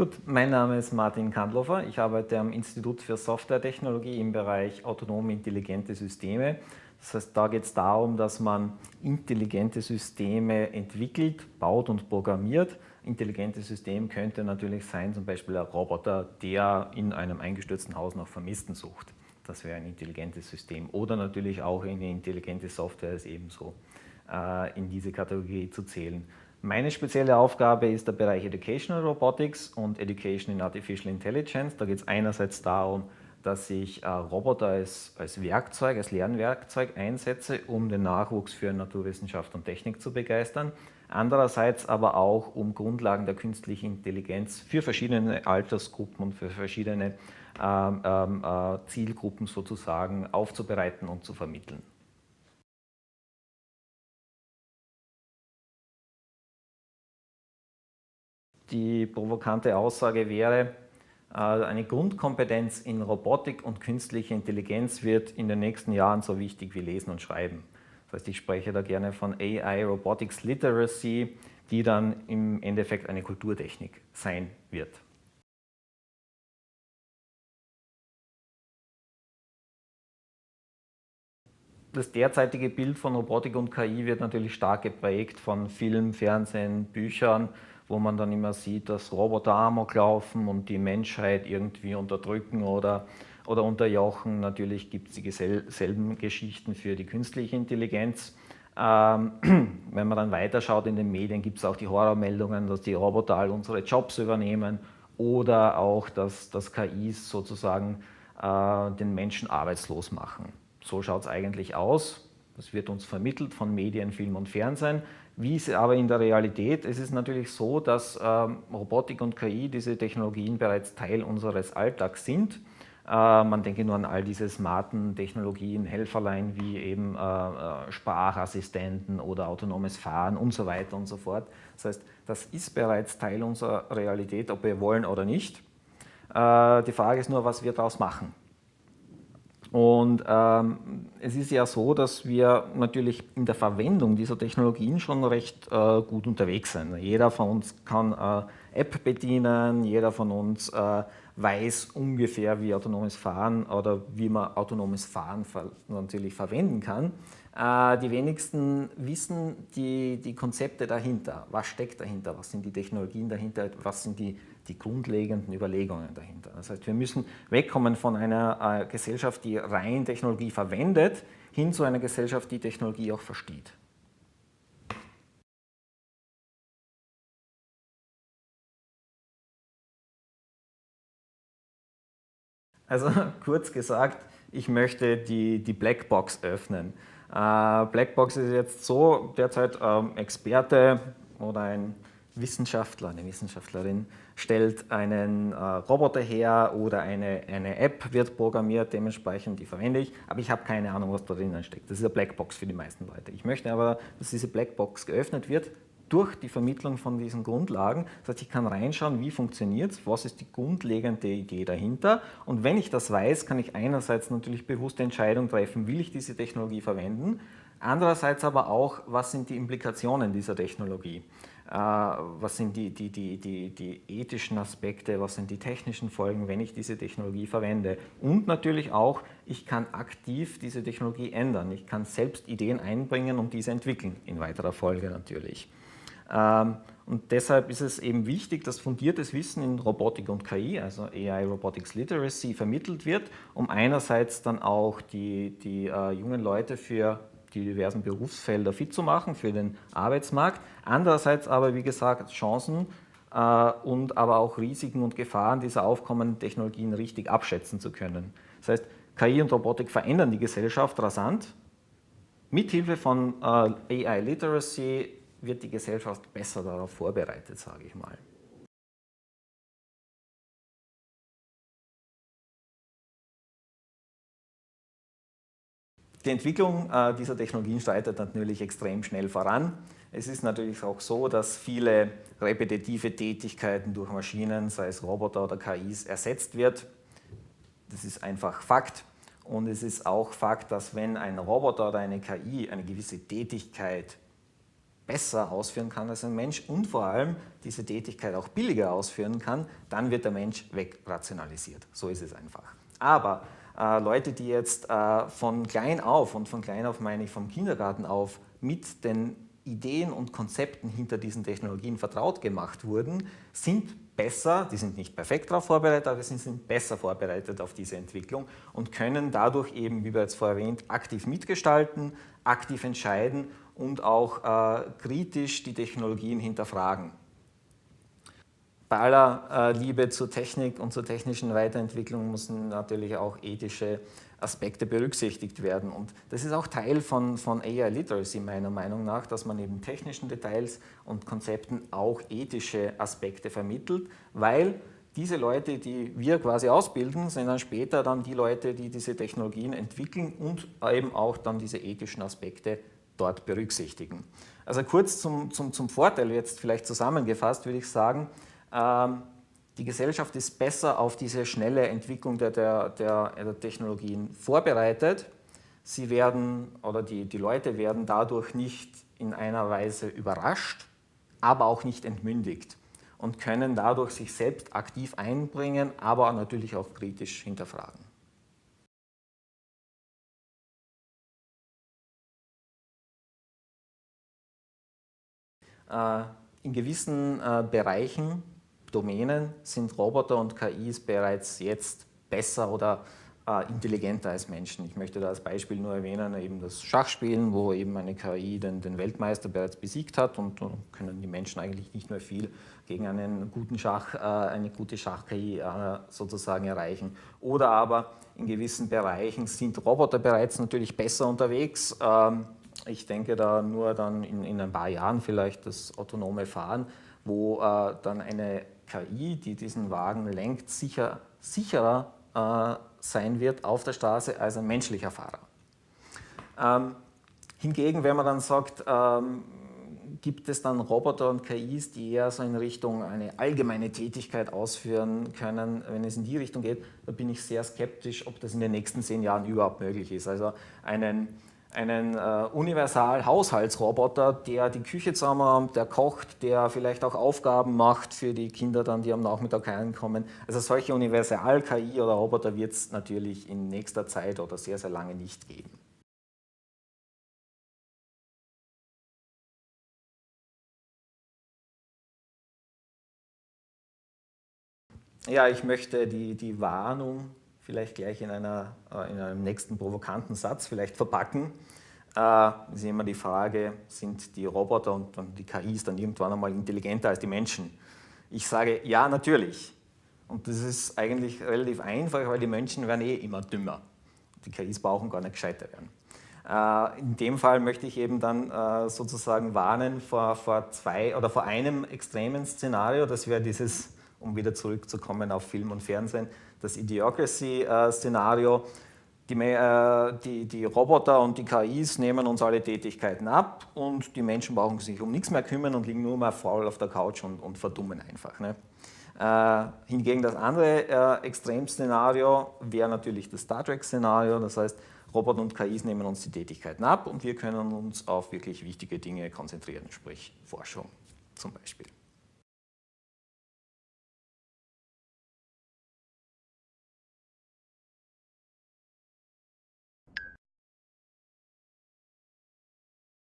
Gut, mein Name ist Martin Kandlofer. Ich arbeite am Institut für Softwaretechnologie im Bereich autonome intelligente Systeme. Das heißt, da geht es darum, dass man intelligente Systeme entwickelt, baut und programmiert. Intelligentes System könnte natürlich sein, zum Beispiel ein Roboter, der in einem eingestürzten Haus nach Vermissten sucht. Das wäre ein intelligentes System. Oder natürlich auch eine intelligente Software ist ebenso äh, in diese Kategorie zu zählen. Meine spezielle Aufgabe ist der Bereich Educational Robotics und Education in Artificial Intelligence. Da geht es einerseits darum, dass ich äh, Roboter als, als Werkzeug, als Lernwerkzeug einsetze, um den Nachwuchs für Naturwissenschaft und Technik zu begeistern. Andererseits aber auch, um Grundlagen der künstlichen Intelligenz für verschiedene Altersgruppen und für verschiedene ähm, ähm äh, Zielgruppen sozusagen aufzubereiten und zu vermitteln. Die provokante Aussage wäre, äh, eine Grundkompetenz in Robotik und künstliche Intelligenz wird in den nächsten Jahren so wichtig wie Lesen und Schreiben. Das heißt, ich spreche da gerne von AI Robotics Literacy, die dann im Endeffekt eine Kulturtechnik sein wird. Das derzeitige Bild von Robotik und KI wird natürlich stark geprägt von Film, Fernsehen, Büchern, wo man dann immer sieht, dass Roboter Amok laufen und die Menschheit irgendwie unterdrücken oder, oder unterjochen. Natürlich gibt es dieselben Geschichten für die künstliche Intelligenz. Ähm, wenn man dann weiterschaut in den Medien, gibt es auch die Horrormeldungen, dass die Roboter all unsere Jobs übernehmen oder auch, dass, dass KIs sozusagen äh, den Menschen arbeitslos machen. So schaut es eigentlich aus. Das wird uns vermittelt von Medien, Film und Fernsehen. Wie ist aber in der Realität? Es ist natürlich so, dass ähm, Robotik und KI, diese Technologien bereits Teil unseres Alltags sind. Äh, man denke nur an all diese smarten Technologien, Helferlein wie eben äh, äh, Sprachassistenten oder autonomes Fahren und so weiter und so fort. Das heißt, das ist bereits Teil unserer Realität, ob wir wollen oder nicht. Die Frage ist nur, was wir daraus machen. Und ähm, es ist ja so, dass wir natürlich in der Verwendung dieser Technologien schon recht äh, gut unterwegs sind. Jeder von uns kann äh, App bedienen, jeder von uns äh, weiß ungefähr, wie autonomes Fahren oder wie man autonomes Fahren natürlich verwenden kann. Äh, die wenigsten wissen die, die Konzepte dahinter. Was steckt dahinter? Was sind die Technologien dahinter? Was sind die, die grundlegenden Überlegungen dahinter? Das heißt, wir müssen wegkommen von einer äh, Gesellschaft, die rein Technologie verwendet, hin zu einer Gesellschaft, die Technologie auch versteht. Also kurz gesagt, ich möchte die, die Blackbox öffnen. Äh, Blackbox ist jetzt so derzeit ähm, Experte oder ein Wissenschaftler, eine Wissenschaftlerin stellt einen äh, Roboter her oder eine, eine App wird programmiert, dementsprechend die verwende ich, aber ich habe keine Ahnung, was da drinnen steckt. Das ist eine Blackbox für die meisten Leute. Ich möchte aber, dass diese Blackbox geöffnet wird, durch die Vermittlung von diesen Grundlagen. Das heißt, ich kann reinschauen, wie funktioniert es, was ist die grundlegende Idee dahinter. Und wenn ich das weiß, kann ich einerseits natürlich bewusste Entscheidung treffen, will ich diese Technologie verwenden, andererseits aber auch, was sind die Implikationen dieser Technologie. Äh, was sind die, die, die, die, die ethischen Aspekte, was sind die technischen Folgen, wenn ich diese Technologie verwende. Und natürlich auch, ich kann aktiv diese Technologie ändern. Ich kann selbst Ideen einbringen und diese entwickeln, in weiterer Folge natürlich. Ähm, und deshalb ist es eben wichtig, dass fundiertes Wissen in Robotik und KI, also AI Robotics Literacy, vermittelt wird, um einerseits dann auch die, die äh, jungen Leute für die diversen Berufsfelder fit zu machen, für den Arbeitsmarkt. Andererseits aber, wie gesagt, Chancen äh, und aber auch Risiken und Gefahren dieser aufkommenden Technologien richtig abschätzen zu können. Das heißt, KI und Robotik verändern die Gesellschaft rasant. Mithilfe von äh, AI Literacy wird die Gesellschaft besser darauf vorbereitet, sage ich mal. Die Entwicklung äh, dieser Technologien schreitet natürlich extrem schnell voran. Es ist natürlich auch so, dass viele repetitive Tätigkeiten durch Maschinen, sei es Roboter oder KIs, ersetzt wird. Das ist einfach Fakt. Und es ist auch Fakt, dass wenn ein Roboter oder eine KI eine gewisse Tätigkeit besser ausführen kann als ein Mensch und vor allem diese Tätigkeit auch billiger ausführen kann, dann wird der Mensch wegrationalisiert. So ist es einfach. Aber Leute, die jetzt äh, von klein auf, und von klein auf meine ich vom Kindergarten auf, mit den Ideen und Konzepten hinter diesen Technologien vertraut gemacht wurden, sind besser, die sind nicht perfekt darauf vorbereitet, aber sie sind besser vorbereitet auf diese Entwicklung und können dadurch eben, wie bereits vorher erwähnt, aktiv mitgestalten, aktiv entscheiden und auch äh, kritisch die Technologien hinterfragen. Bei aller Liebe zur Technik und zur technischen Weiterentwicklung müssen natürlich auch ethische Aspekte berücksichtigt werden. Und das ist auch Teil von, von AI Literacy meiner Meinung nach, dass man eben technischen Details und Konzepten auch ethische Aspekte vermittelt, weil diese Leute, die wir quasi ausbilden, sind dann später dann die Leute, die diese Technologien entwickeln und eben auch dann diese ethischen Aspekte dort berücksichtigen. Also kurz zum, zum, zum Vorteil jetzt vielleicht zusammengefasst würde ich sagen, die Gesellschaft ist besser auf diese schnelle Entwicklung der, der, der, der Technologien vorbereitet. Sie werden, oder die, die Leute werden dadurch nicht in einer Weise überrascht, aber auch nicht entmündigt und können dadurch sich selbst aktiv einbringen, aber natürlich auch kritisch hinterfragen. Äh, in gewissen äh, Bereichen Domänen sind Roboter und KIs bereits jetzt besser oder äh, intelligenter als Menschen. Ich möchte da als Beispiel nur erwähnen, eben das Schachspielen, wo eben eine KI den, den Weltmeister bereits besiegt hat und können die Menschen eigentlich nicht mehr viel gegen einen guten Schach, äh, eine gute Schach-KI äh, sozusagen erreichen. Oder aber in gewissen Bereichen sind Roboter bereits natürlich besser unterwegs. Ähm, ich denke da nur dann in, in ein paar Jahren vielleicht das autonome Fahren, wo äh, dann eine KI, die diesen Wagen lenkt, sicher, sicherer äh, sein wird auf der Straße als ein menschlicher Fahrer. Ähm, hingegen, wenn man dann sagt, ähm, gibt es dann Roboter und KIs, die eher so in Richtung eine allgemeine Tätigkeit ausführen können, wenn es in die Richtung geht, da bin ich sehr skeptisch, ob das in den nächsten zehn Jahren überhaupt möglich ist. Also einen einen äh, Universal-Haushaltsroboter, der die Küche zusammenräumt, der kocht, der vielleicht auch Aufgaben macht für die Kinder dann, die am Nachmittag heimkommen. Also solche Universal-KI oder Roboter wird es natürlich in nächster Zeit oder sehr, sehr lange nicht geben. Ja, ich möchte die, die Warnung vielleicht gleich in, einer, äh, in einem nächsten provokanten Satz vielleicht verpacken. Äh, ist immer die Frage, sind die Roboter und die KIs dann irgendwann einmal intelligenter als die Menschen? Ich sage, ja, natürlich. Und das ist eigentlich relativ einfach, weil die Menschen werden eh immer dümmer. Die KIs brauchen gar nicht gescheiter werden. Äh, in dem Fall möchte ich eben dann sozusagen warnen vor, vor zwei oder vor einem extremen Szenario, das wäre dieses, um wieder zurückzukommen auf Film und Fernsehen, das Idiocracy-Szenario. Die, äh, die, die, Roboter und die KIs nehmen uns alle Tätigkeiten ab und die Menschen brauchen sich um nichts mehr kümmern und liegen nur mal faul auf der Couch und, und verdummen einfach. Ne? Äh, hingegen das andere äh, Extremszenario wäre natürlich das Star Trek-Szenario, das heißt, Roboter und KIs nehmen uns die Tätigkeiten ab und wir können uns auf wirklich wichtige Dinge konzentrieren, sprich Forschung zum Beispiel.